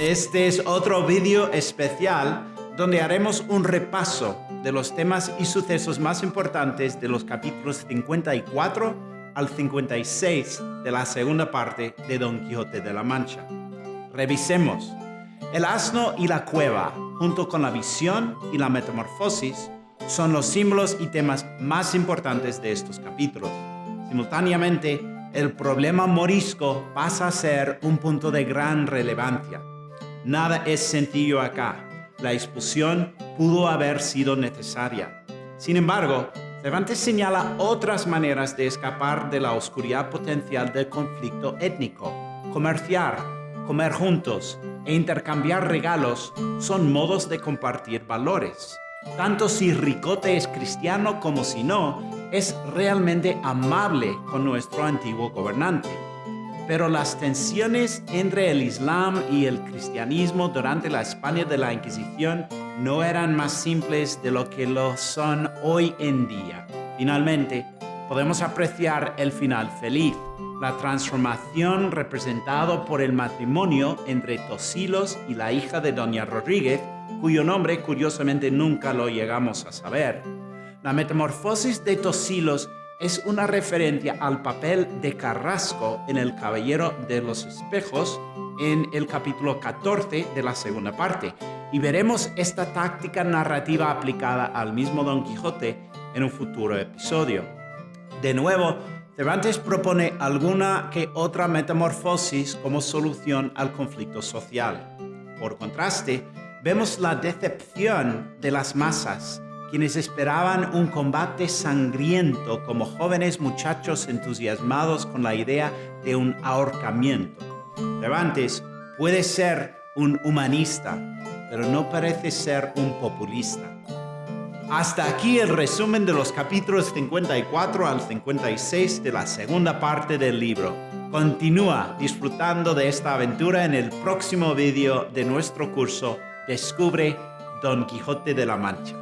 Este es otro vídeo especial donde haremos un repaso de los temas y sucesos más importantes de los capítulos 54 al 56 de la segunda parte de Don Quijote de la Mancha. Revisemos. El asno y la cueva, junto con la visión y la metamorfosis, son los símbolos y temas más importantes de estos capítulos. Simultáneamente, el problema morisco pasa a ser un punto de gran relevancia. Nada es sencillo acá. La expulsión pudo haber sido necesaria. Sin embargo, Cervantes señala otras maneras de escapar de la oscuridad potencial del conflicto étnico. Comerciar, comer juntos e intercambiar regalos son modos de compartir valores. Tanto si Ricote es cristiano como si no, es realmente amable con nuestro antiguo gobernante. Pero las tensiones entre el Islam y el cristianismo durante la España de la Inquisición no eran más simples de lo que lo son hoy en día. Finalmente, podemos apreciar el final feliz, la transformación representado por el matrimonio entre Tosilos y la hija de Doña Rodríguez, cuyo nombre curiosamente nunca lo llegamos a saber. La metamorfosis de Tosilos es una referencia al papel de Carrasco en El Caballero de los Espejos en el capítulo 14 de la segunda parte, y veremos esta táctica narrativa aplicada al mismo Don Quijote en un futuro episodio. De nuevo, Cervantes propone alguna que otra metamorfosis como solución al conflicto social. Por contraste, vemos la decepción de las masas, quienes esperaban un combate sangriento como jóvenes muchachos entusiasmados con la idea de un ahorcamiento. Cervantes puede ser un humanista, pero no parece ser un populista. Hasta aquí el resumen de los capítulos 54 al 56 de la segunda parte del libro. Continúa disfrutando de esta aventura en el próximo vídeo de nuestro curso Descubre Don Quijote de la Mancha.